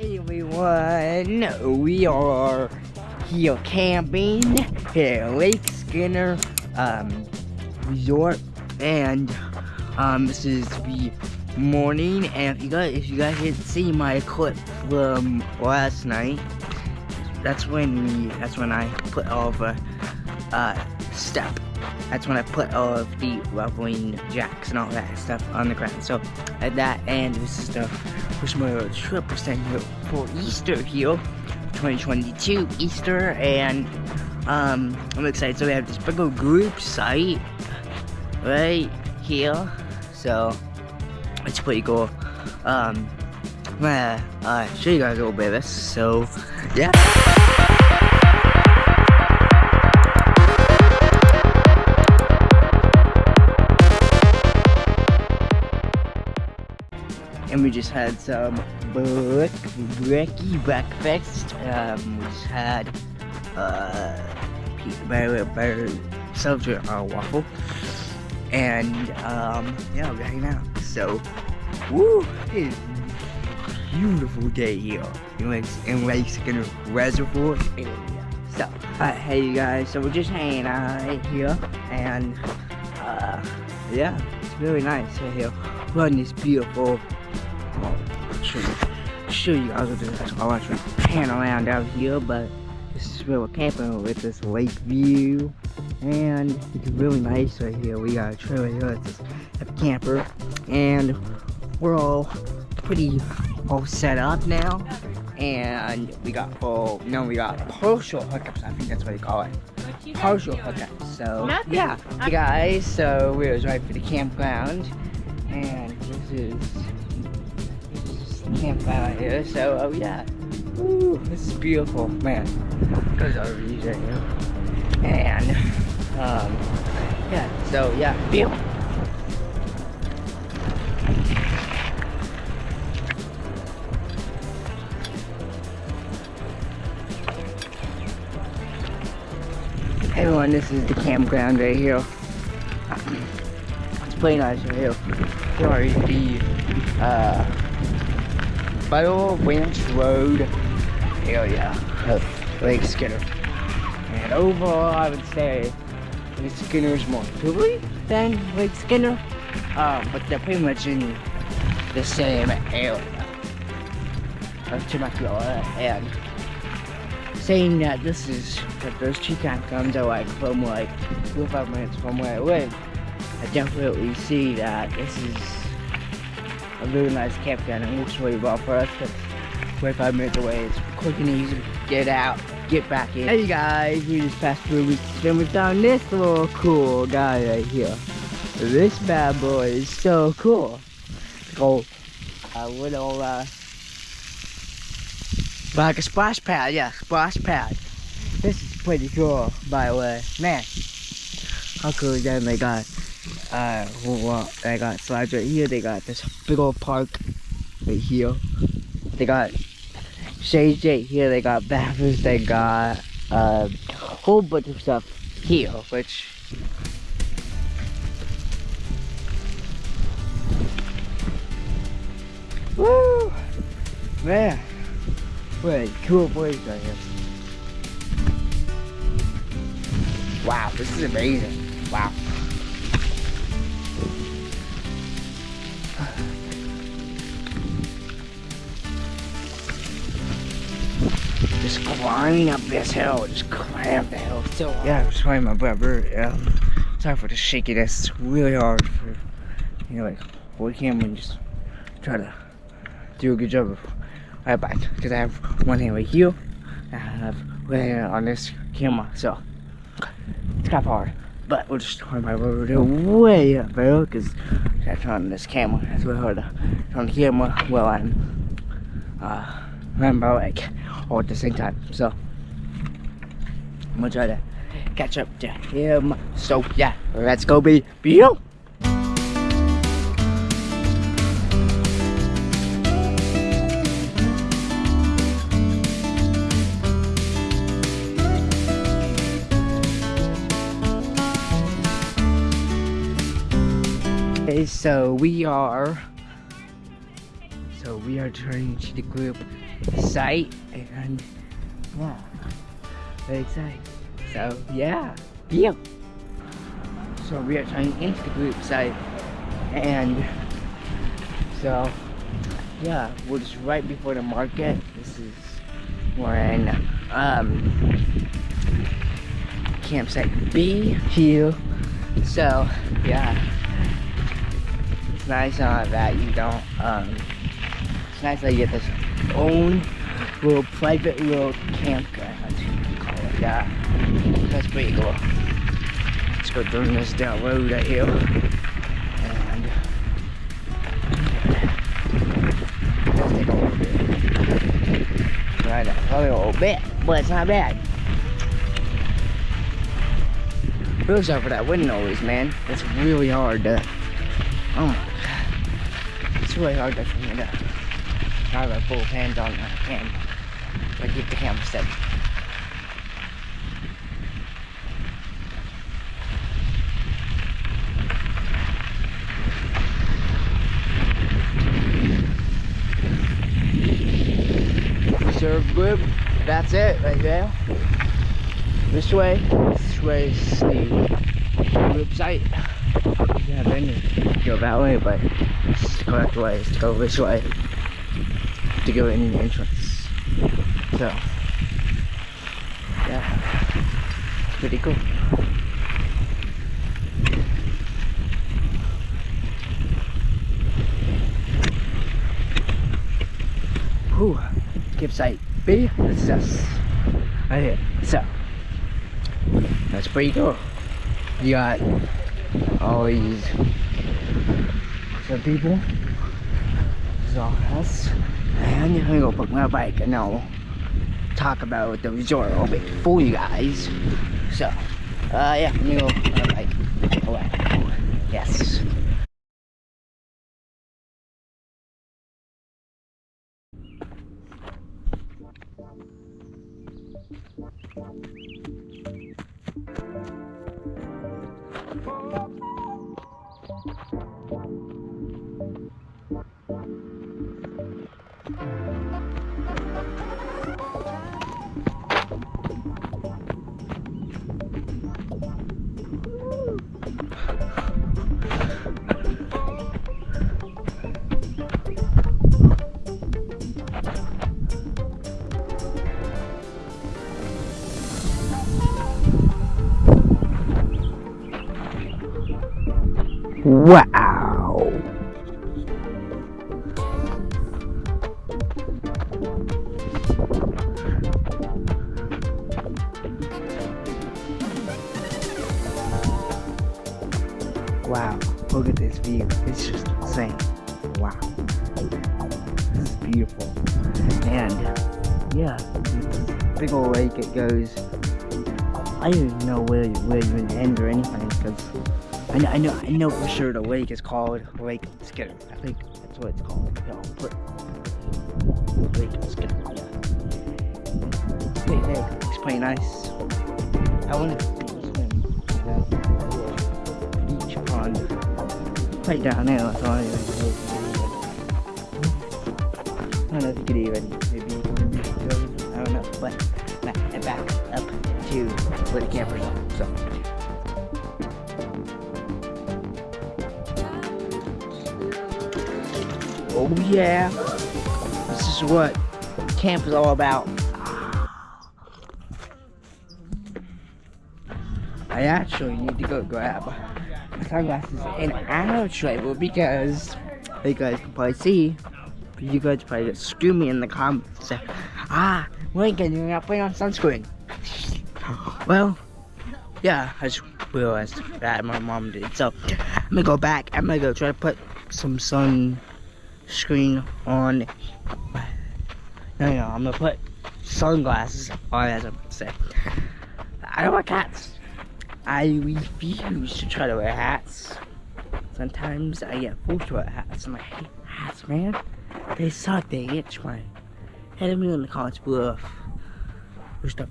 Hey everyone, we are here camping at Lake Skinner um, Resort, and um, this is the morning. And if you guys, if you guys didn't see my clip from last night, that's when we, that's when I put all the uh, step. That's when I put all of the leveling jacks and all that stuff on the ground. So at that, and this is the Wishmore Trip percent here for Easter here, 2022 Easter, and um, I'm excited. So we have this big old group site right here. So it's pretty cool. Um, I'm gonna uh, show you guys a little bit of this. So yeah. And we just had some brick, bricky breakfast. Um, we just had uh, peanut butter, butter soldier uh, waffle, and um, yeah, we're hanging out. So, woo, it's a beautiful day here in Lake, in Lake Reservoir area. So, uh, hey you guys, so we're just hanging out here, and uh, yeah, it's really nice right here. On this beautiful show you guys what this I want to pan around out here, but this is where we're camping with this lake view. And it's really nice right here. We got a trailer here, it's a camper. And we're all pretty all set up now. And we got full, no, we got partial hookups. I think that's what they call it. Partial hookups. So, Nothing. yeah. Hey guys, so we're right for the campground. And this is campfire here, so oh yeah. Ooh, this is beautiful, man. Those are views right here. And um yeah, so yeah, beautiful. Everyone, this is the campground right here. It's pretty nice right here. Sorry, the uh Battle Ranch Road area of Lake Skinner. And overall, I would say Lake Skinner is more pretty than Lake Skinner, uh, but they're pretty much in the same area of Temecula. And saying that this is that those two campgrounds are like from like four or five minutes from where I live, I definitely see that this is a really nice campground. It works really well for us because 25 minutes away. It's quick and easy get out, get back in. Hey guys, we just passed through weeks and we found this little cool guy right here. This bad boy is so cool. Go a little uh like a splash pad, yeah, splash pad. This is pretty cool, by the way. Man, how cool is that? They got uh well, they got slides right here they got this big old park right here they got shades right here they got bathrooms they got a whole bunch of stuff here which Woo! Man, what a cool place right here. Wow, this is amazing. Wow. Just climbing up this hill, just climb the hill. So yeah, I'm finding my brother. Um, sorry for the shakiness. It's really hard for you know like hold camera and just try to do a good job of right back because I have one hand right here. I have one hand on this camera, so it's kind of hard. But we'll just turn my brother way up there because I turn on this camera. It's really hard to turn the camera while I'm uh, remember like all at the same time. So I'm gonna try to catch up to him. So yeah, let's go be. Okay, so we are so we are turning to the group site and yeah, very excited. So yeah, yeah. So we are turning into the group site and so yeah, we're just right before the market. This is we're in um campsite B here. So yeah. It's nice uh, that you don't um it's nice that you get this own little private little campground. Call it that. That's pretty cool. Let's go down this down road right here. Take a little bit. Right, probably a little bit, but it's not bad. Really sorry for that wind noise, man. It's really hard to. Oh my god. It's really hard to for me to have a full hands on the camera. I keep the camera steady. Serve group. That's it right there. This way. This way is the group site. Yeah, then you go that way, but the correct way is to go this way to go in the entrance. So, yeah, pretty cool. Whew, campsite B, this is us. Right here. So, that's pretty cool. You got all these some people. This is all us. And I'm gonna go book my bike and I'll talk about the resort a little bit for you guys. So, uh, yeah, I'm gonna go on my bike. Yes. Wow, look at this view. It's just insane. Wow. This is beautiful. And yeah, big old lake it goes. I don't even know where where you even end or anything because I know, I know I know for sure the lake is called Lake Skinner. I think that's what it's called. No, but Lake Skinner. Yeah. Hey, hey, it's pretty nice. I want all I don't know if you even maybe. I don't know, but back, up to where the campers are. So. Oh yeah. This is what camp is all about. I actually need to go grab sunglasses and our travel because you guys can probably see, you guys probably get screw me in the comments. Ah, Lincoln, you're not putting on sunscreen. Well, yeah, I just realized that my mom did. So I'm gonna go back. I'm gonna go try to put some sunscreen on. No, no, I'm gonna put sunglasses on as I'm gonna say I don't want hats. I refuse to try to wear hats. Sometimes I get forced to wear hats. I'm like, hate hats, man. They suck. They itch my head. me in the comments below. Your stuff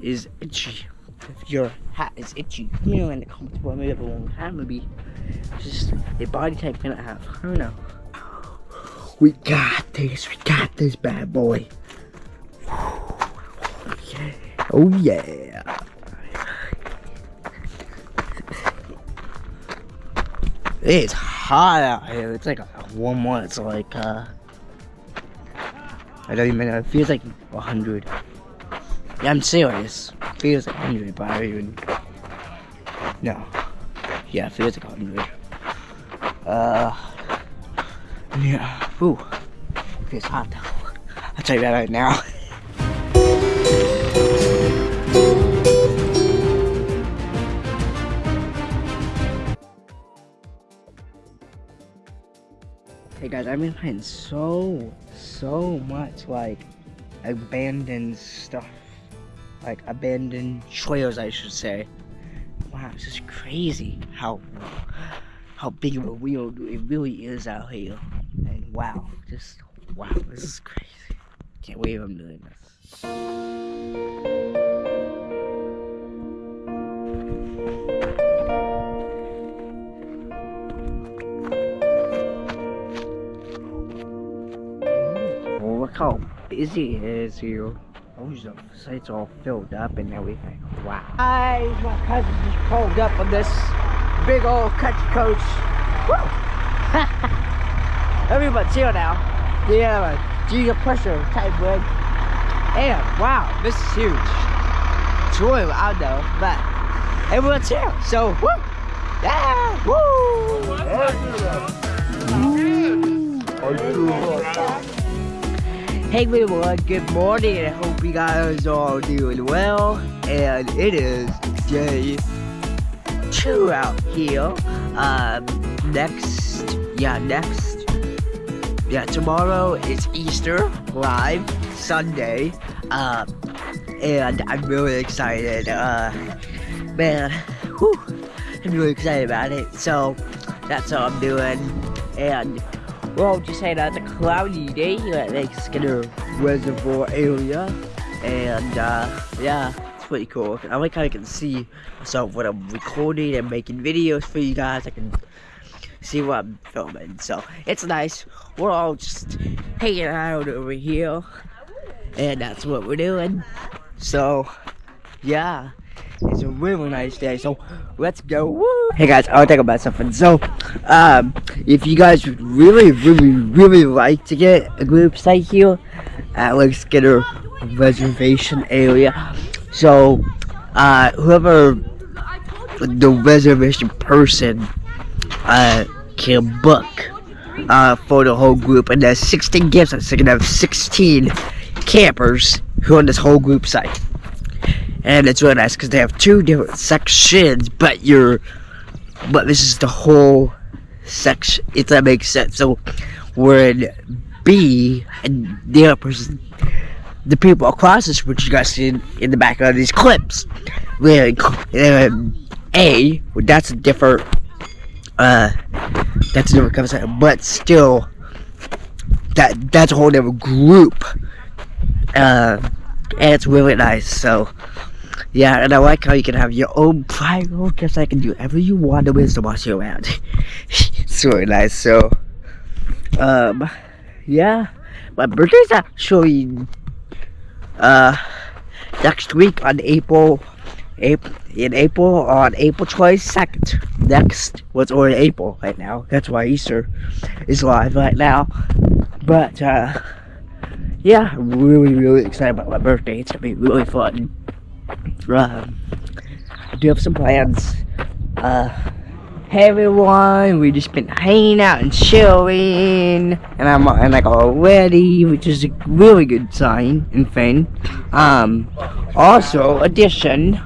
is itchy. If your hat is itchy, let me know in the comments below. Maybe everyone have maybe just a body type cannot have. I don't know. We got this. We got this bad boy. Oh yeah. It's hot out here. It's like warm one. It's like uh I don't even know. It feels like 100. Yeah, I'm serious. It feels like 100, but I even. No. Yeah, it feels like 100. Uh. Yeah. Ooh. It feels hot. I'll tell you that right now. Hey guys, I've been playing so, so much like abandoned stuff. Like abandoned trails, I should say. Wow, it's just crazy how how big of a wheel it really is out here. And wow, just wow, this is crazy. Can't believe I'm doing this. How busy it is here. Oh, the sites all filled up and everything. Wow. Hi, my cousin just pulled up on this big old country coach. Woo! Everybody's here now. Yeah, Giga pressure type rig. And wow, this is huge. It's really loud though, but everyone's here. So, woo! Yeah! Woo! Hey everyone, good morning. I hope you guys are doing well. And it is day two out here. Um, next, yeah, next, yeah, tomorrow is Easter live Sunday. Um, and I'm really excited. Uh, man, whew, I'm really excited about it. So that's what I'm doing. And well, just it's a cloudy day here at Lake Skinner Reservoir area. And uh, yeah, it's pretty cool. I like how I can see myself when I'm recording and making videos for you guys. I can see what I'm filming. So it's nice. We're all just hanging out over here. And that's what we're doing. So yeah. It's a really nice day, so let's go. Woo! Hey guys, I want to talk about something. So, um, if you guys would really, really, really like to get a group site here at Lake Skinner Reservation area, so uh, whoever the reservation person uh, can book uh, for the whole group, and there's 16 gifts, so you can have 16 campers who on this whole group site and it's really nice because they have two different sections but you're but this is the whole section if that makes sense. So we're in B and the other person the people across this which you guys see in, in the back of these clips we're in A that's a different uh that's a different conversation but still that that's a whole different group uh and it's really nice so yeah, and I like how you can have your own private orchestra. I can do whatever you want to to watch you around. it's really nice. So, um, yeah, my birthday's actually uh next week on April, April in April on April twenty second. Next, what's well, already April right now. That's why Easter is live right now. But uh, yeah, I'm really really excited about my birthday. It's gonna be really fun uh, I do have some plans. Uh, hey everyone, we just been hanging out and chilling, and I'm and like already, which is a really good sign and thing. Um, also, addition.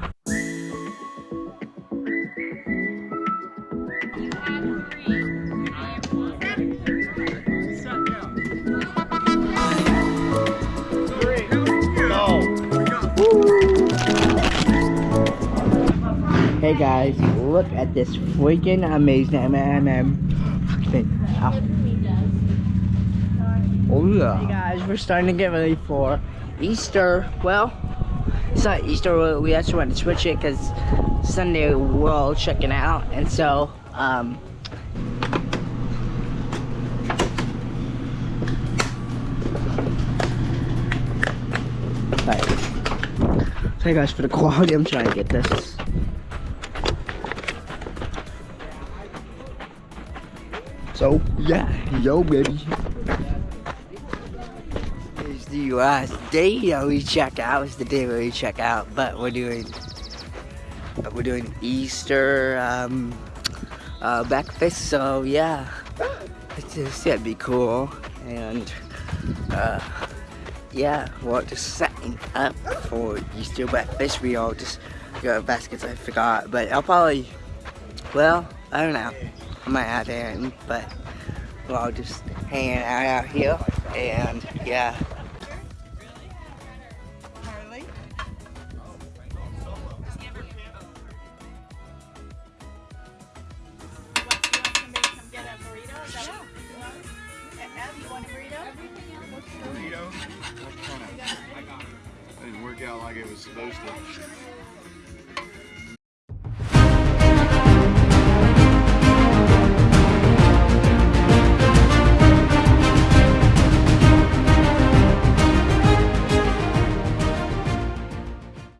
guys, look at this freaking amazing MMM. Oh yeah. Hey guys, we're starting to get ready for Easter. Well, it's not Easter, we actually want to switch it because Sunday we're all checking out. And so, um, Sorry guys for the quality, I'm trying to get this So, yeah, yo, baby. It's the last day that we check out. It's the day where we check out, but we're doing, but we're doing Easter um, uh, breakfast. So yeah, it's just that'd be cool. And uh, yeah, we're just setting up for Easter breakfast. We all just got baskets. I forgot, but I'll probably, well, I don't know. I might have Aaron, but we're all just hanging out out here, and yeah. Harley? What, you want somebody to come get a burrito? Is that what you want? Ed, you want a burrito? burrito. That didn't work out like it was supposed to.